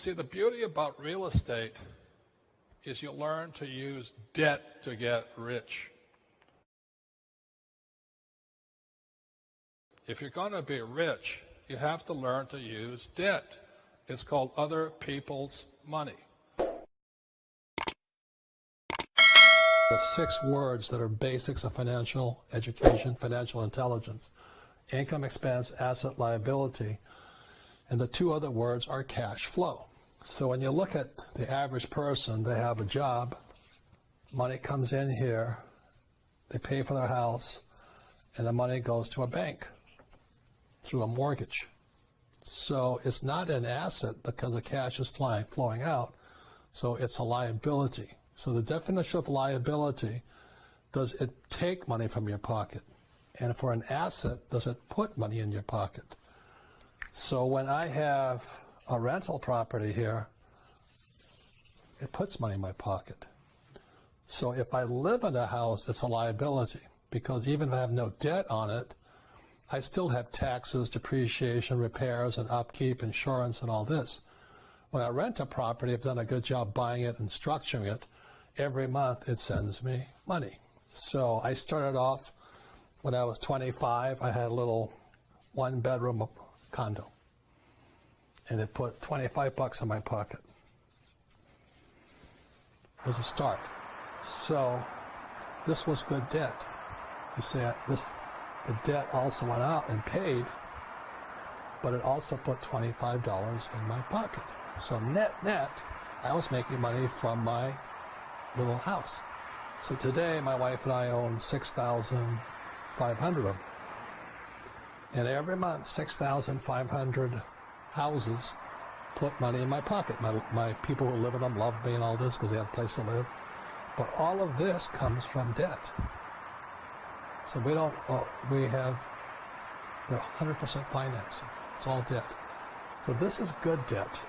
See, the beauty about real estate is you learn to use debt to get rich. If you're going to be rich, you have to learn to use debt. It's called other people's money. The six words that are basics of financial education, financial intelligence income, expense, asset, liability. And the two other words are cash flow. So when you look at the average person, they have a job, money comes in here, they pay for their house, and the money goes to a bank through a mortgage. So it's not an asset because the cash is flying, flowing out. So it's a liability. So the definition of liability, does it take money from your pocket? And for an asset, does it put money in your pocket? So when I have a rental property here, it puts money in my pocket. So if I live in a house, it's a liability because even if I have no debt on it, I still have taxes, depreciation, repairs, and upkeep, insurance, and all this. When I rent a property, I've done a good job buying it and structuring it. Every month, it sends me money. So I started off when I was 25. I had a little one-bedroom condo, and it put 25 bucks in my pocket. It was a start. So this was good debt. You see, this the debt also went out and paid, but it also put $25 in my pocket. So net, net, I was making money from my little house. So today, my wife and I own 6,500 of them. And every month, 6,500 houses put money in my pocket. My, my people who live in them love me and all this because they have a place to live. But all of this comes from debt. So we don't, we have 100% financing. It's all debt. So this is good debt.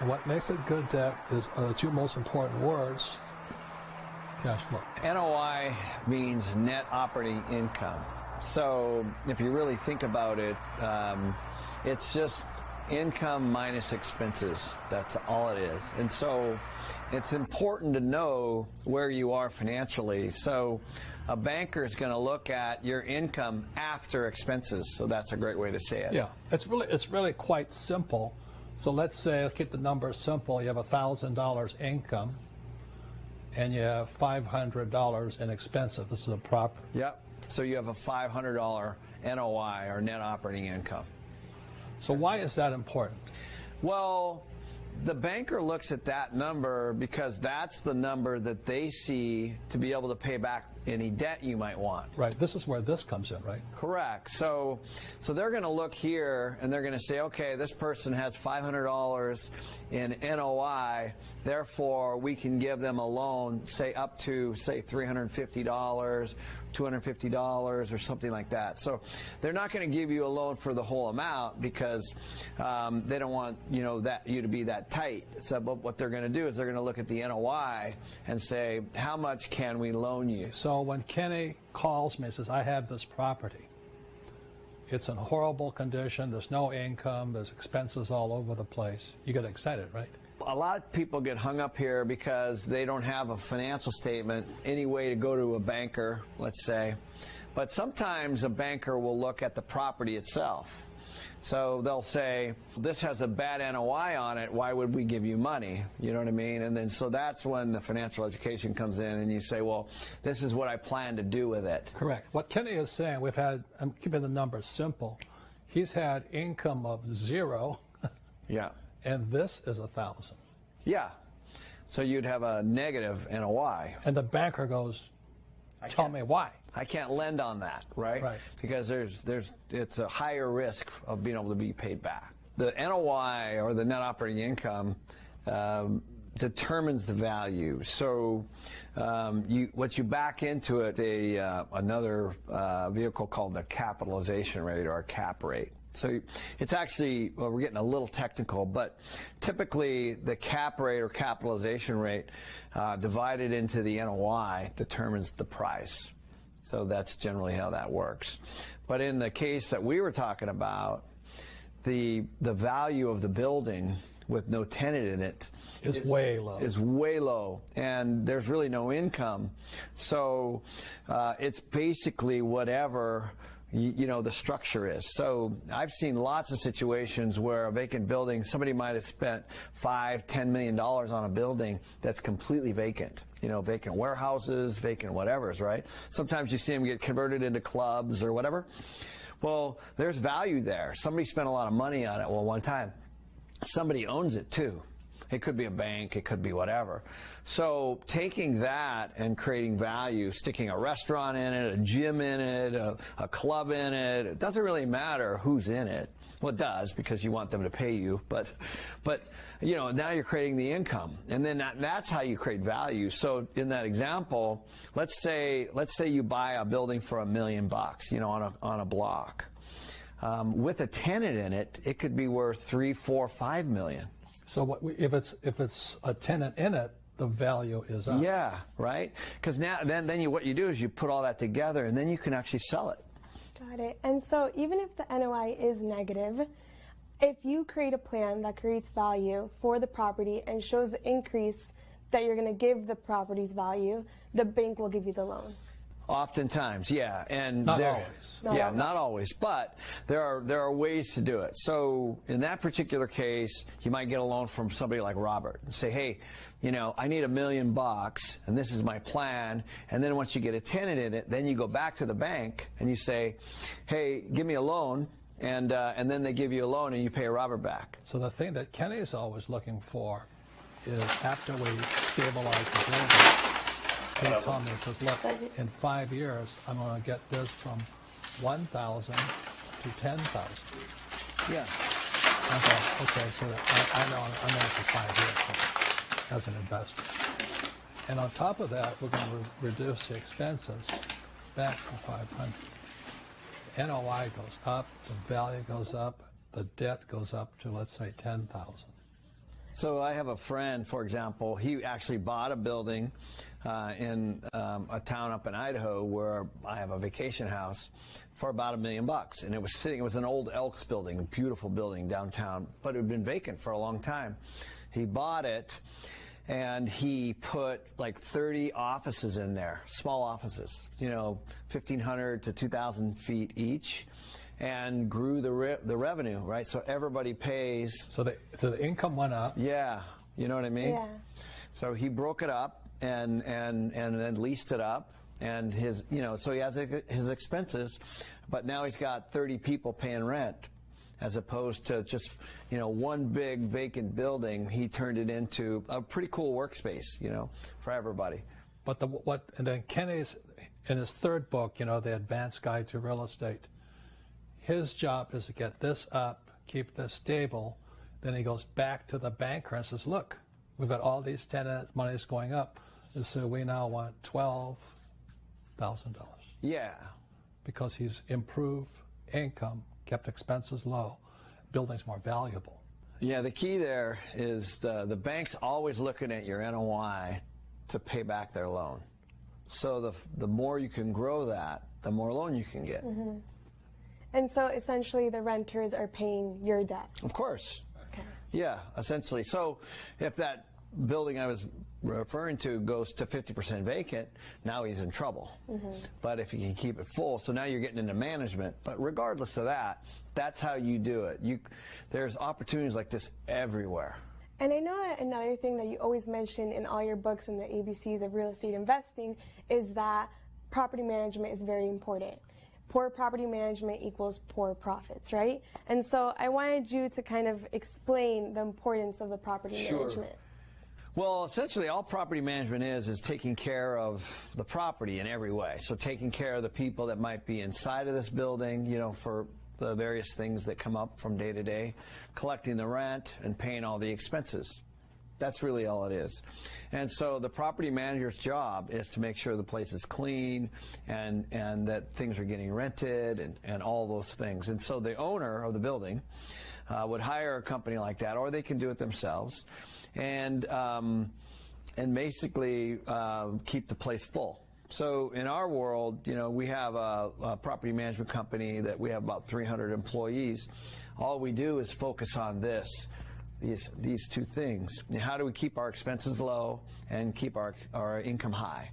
And what makes it good debt is uh, the two most important words, cash flow. NOI means net operating income. So if you really think about it, um, it's just income minus expenses. That's all it is. And so it's important to know where you are financially. So a banker is going to look at your income after expenses. So that's a great way to say it. Yeah, it's really it's really quite simple. So let's say keep the numbers simple. You have a thousand dollars income, and you have five hundred dollars in expenses. This is a prop. Yep. So you have a five hundred dollar NOI or net operating income. So why is that important? Well, the banker looks at that number because that's the number that they see to be able to pay back any debt you might want. Right. This is where this comes in, right? Correct. So, so they're going to look here and they're going to say, okay, this person has $500 in NOI. Therefore, we can give them a loan, say up to say $350 $250 or something like that. So they're not going to give you a loan for the whole amount because um, they don't want you know that you to be that tight. So but what they're going to do is they're going to look at the NOI and say how much can we loan you. So when Kenny calls me and says I have this property, it's in horrible condition. There's no income. There's expenses all over the place. You get excited, right? A lot of people get hung up here because they don't have a financial statement, any way to go to a banker, let's say. But sometimes a banker will look at the property itself. So they'll say, this has a bad NOI on it, why would we give you money? You know what I mean? And then so that's when the financial education comes in and you say, well, this is what I plan to do with it. Correct. What Kenny is saying, we've had, I'm keeping the numbers simple. He's had income of zero. Yeah and this is a thousand. Yeah. So you'd have a and a Y. And the banker goes, tell me why. I can't lend on that, right? Right. Because there's there's it's a higher risk of being able to be paid back. The NOI or the net operating income um, determines the value. So um, you, what you back into it, a uh, another uh, vehicle called the capitalization rate or a cap rate. So it's actually, well, we're getting a little technical, but typically the cap rate or capitalization rate uh, divided into the NOI determines the price. So that's generally how that works. But in the case that we were talking about, the the value of the building with no tenant in it Is way low. Is way low, and there's really no income. So uh, it's basically whatever you, know the structure is. So I've seen lots of situations where a vacant building, somebody might have spent five, ten million dollars on a building that's completely vacant. You know, vacant warehouses, vacant whatever's right. Sometimes you see them get converted into clubs or whatever. Well, there's value there. Somebody spent a lot of money on it. Well, one time, somebody owns it too. It could be a bank, it could be whatever. So taking that and creating value, sticking a restaurant in it, a gym in it, a, a, club in it, it doesn't really matter who's in it. Well, it does because you want them to pay you, but, but, you know, now you're creating the income. And then that, that's how you create value. So in that example, let's say, let's say you buy a building for a million bucks, you know, on a, on a block. Um, with a tenant in it, it could be worth three, four, five million. So what we, if it's if it's a tenant in it, the value is up. Yeah, right. Because now then then you what you do is you put all that together and then you can actually sell it. Got it. And so even if the NOI is negative, if you create a plan that creates value for the property and shows the increase that you're going to give the property's value, the bank will give you the loan. Oftentimes, yeah, and not there, always. Not yeah, always. not always, but there are there are ways to do it. So in that particular case, you might get a loan from somebody like Robert and say, "Hey, you know, I need a million bucks, and this is my plan." And then once you get a tenant in it, then you go back to the bank and you say, "Hey, give me a loan." And uh, and then they give you a loan and you pay Robert back. So the thing that Kenny is always looking for is after we stabilize the building, he told me, he says, look, in five years, I'm going to get this from 1,000 to 10,000. Yeah. I thought, okay, so I, I know I'm in it for five years as an investor. And on top of that, we're going to re- reduce the expenses back to 500. NOI goes up, the value goes up, the debt goes up to, let's say, 10,000. So I have a friend, for example, he actually bought a building uh, in um, a town up in Idaho where I have a vacation house for about a million bucks. And it was sitting, it was an old Elks building, a beautiful building downtown, but it had been vacant for a long time. He bought it and he put like 30 offices in there, small offices, you know, 1,500 to 2,000 feet each and grew the re- the revenue, right? So everybody pays. So the, so the income went up. Yeah, you know what I mean. Yeah. So he broke it up and and and then leased it up, and his you know so he has his expenses, but now he's got 30 people paying rent, as opposed to just you know one big vacant building. He turned it into a pretty cool workspace, you know, for everybody. But the what and then Kenny's in his third book, you know, the Advanced Guide to Real Estate. His job is to get this up, keep this stable. Then he goes back to the banker and says, "Look, we've got all these tenant money's going up, and so we now want twelve thousand dollars Yeah, because he's improved income, kept expenses low, building's more valuable." yeah. The key there is the the bank's always looking at your NOI to pay back their loan. So the the more you can grow that, the more loan you can get. Mm-hmm. And so essentially the renters are paying your debt. Of course. Okay. Yeah, essentially. So if that building I was referring to goes to 50% vacant, now he's in trouble. Mm-hmm. But if you can keep it full, so now you're getting into management. But regardless of that, that's how you do it. You, there's opportunities like this everywhere. And I know another thing that you always mention in all your books and the ABCs of real estate investing is that property management is very important. Poor property management equals poor profits, right? And so I wanted you to kind of explain the importance of the property Sure. management. Well, essentially, all property management is is taking care of the property in every way. So, taking care of the people that might be inside of this building, you know, for the various things that come up from day to day, collecting the rent and paying all the expenses. That's really all it is. And so the property manager's job is to make sure the place is clean and, and that things are getting rented and, and all those things. And so the owner of the building uh, would hire a company like that, or they can do it themselves, and um, and basically uh, keep the place full. So in our world, you know, we have a, a property management company that we have about 300 employees. All we do is focus on this these these two things. How do we keep our expenses low and keep our our income high?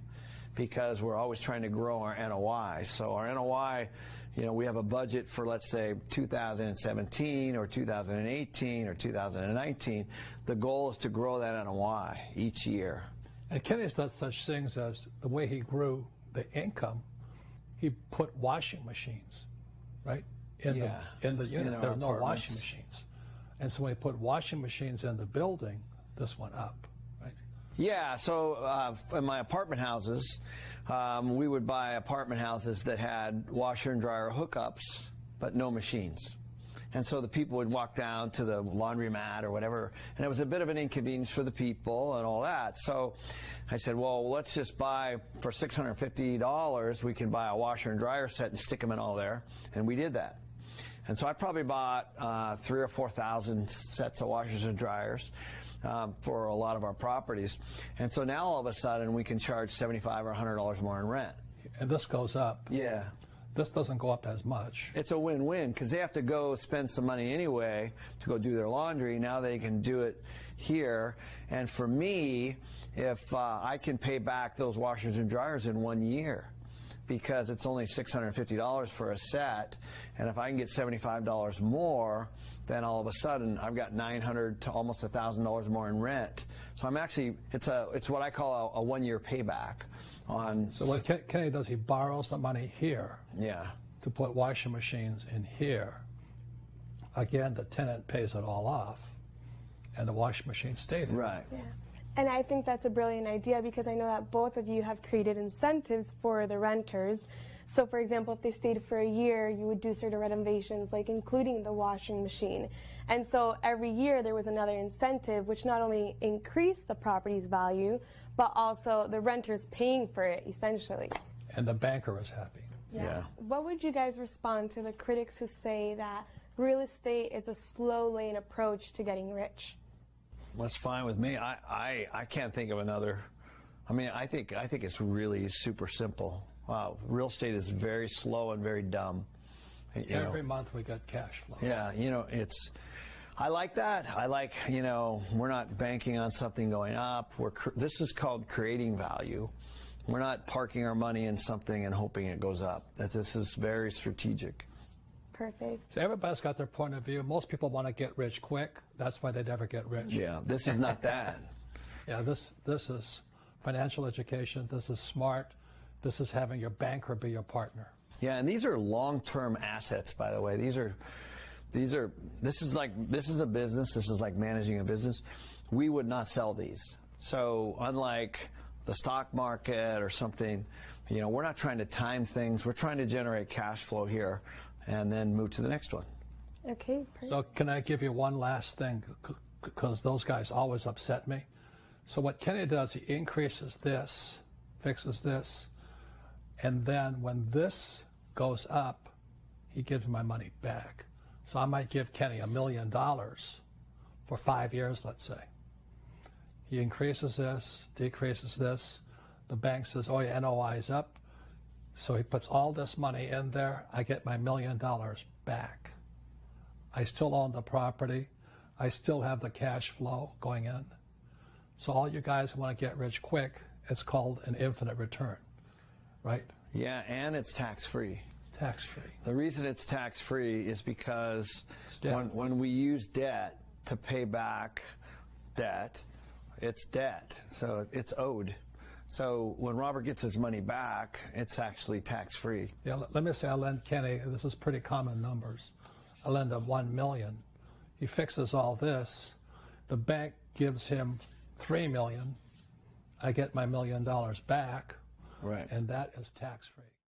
Because we're always trying to grow our NOI. So our NOI, you know, we have a budget for let's say 2017 or 2018 or 2019. The goal is to grow that NOI each year. And Kenny's done such things as the way he grew the income, he put washing machines, right? In Yeah, the in the in units. There are no washing machines. And so when he put washing machines in the building, this went up, right? Yeah, so uh, in my apartment houses, um, we would buy apartment houses that had washer and dryer hookups, but no machines. And so the people would walk down to the laundromat or whatever, and it was a bit of an inconvenience for the people and all that. So I said, well, let's just buy for $650, we can buy a washer and dryer set and stick them in all there. And we did that. And so I probably bought uh, three or four thousand sets of washers and dryers um, for a lot of our properties. And so now all of a sudden we can charge seventy-five or hundred dollars more in rent. And this goes up. Yeah, This doesn't go up as much. it's a win-win because they have to go spend some money anyway to go do their laundry. Now they can do it here. And for me, if uh, I can pay back those washers and dryers in one year. Because it's only $650 for a set, and if I can get $75 more, then all of a sudden I've got 900 to almost $1,000 more in rent. So I'm actually it's a it's what I call a, a one year payback on. So what Kenny does, he borrows the money here yeah, to put washing machines in here. Again, the tenant pays it all off, and the washing machines stay there. right. Yeah. And I think that's a brilliant idea because I know that both of you have created incentives for the renters. So, for example, if they stayed for a year, you would do certain renovations, like including the washing machine. And so every year there was another incentive, which not only increased the property's value, but also the renters paying for it, essentially. And the banker was happy. Yeah. What would you guys respond to the critics who say that real estate is a slow lane approach to getting rich? That's fine with me. I, I, I can't think of another. I mean, I think I think it's really super simple. Wow, real estate is very slow and very dumb. You know. Every month we get cash flow. Yeah, you know, it's. I like that. I like, you know, we're not banking on something going up. We're cr- this is called creating value. We're not parking our money in something and hoping it goes up. That this is very strategic. Perfect. So everybody's got their point of view. Most people want to get rich quick. That's why they never get rich. Yeah, this is not that. Yeah, this this is financial education. This is smart. This is having your banker be your partner. Yeah, and these are long-term assets, by the way. These are, these are. This is like this is a business. This is like managing a business. We would not sell these. So unlike the stock market or something, you know, we're not trying to time things. We're trying to generate cash flow here, and then move to the next one. Okay, perfect. So can I give you one last thing? Because those guys always upset me. So what Kenny does, he increases this, fixes this, and then when this goes up, he gives my money back. So I might give Kenny a million dollars for five years, let's say. He increases this, decreases this. The bank says, oh, your NOI is up. So he puts all this money in there. I get my million dollars back. I still own the property. I still have the cash flow going in. So all you guys who want to get rich quick, it's called an infinite return, right? Yeah, and it's tax-free. Tax free. The reason it's tax-free is because when, when we use debt to pay back debt, it's debt, so it's owed. So when Robert gets his money back, it's actually tax-free. Yeah, let, let me say I lend Kenny, this is pretty common numbers. I lend him one million. He fixes all this. The bank gives him three million. I get my million dollars back, Right. and that is tax free.